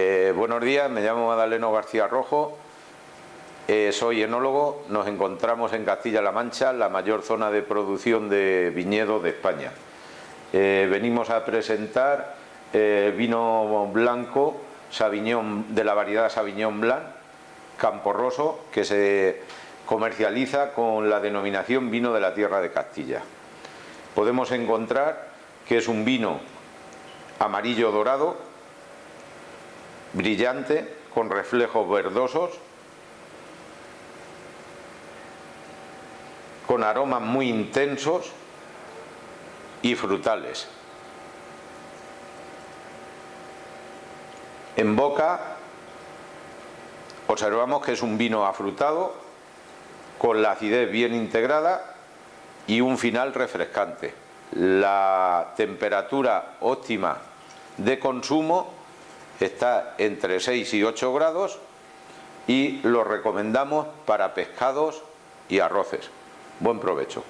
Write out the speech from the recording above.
Eh, buenos días, me llamo Madaleno García Rojo, eh, soy enólogo, nos encontramos en Castilla-La Mancha, la mayor zona de producción de viñedo de España. Eh, venimos a presentar vino blanco Sauvignon, de la variedad Sauvignon Blanc, Camporroso, que se comercializa con la denominación vino de la tierra de Castilla. Podemos encontrar que es un vino amarillo dorado, brillante, con reflejos verdosos, con aromas muy intensos y frutales. En boca observamos que es un vino afrutado, con la acidez bien integrada y un final refrescante. La temperatura óptima de consumo está entre 6 y 8 grados y lo recomendamos para pescados y arroces. Buen provecho.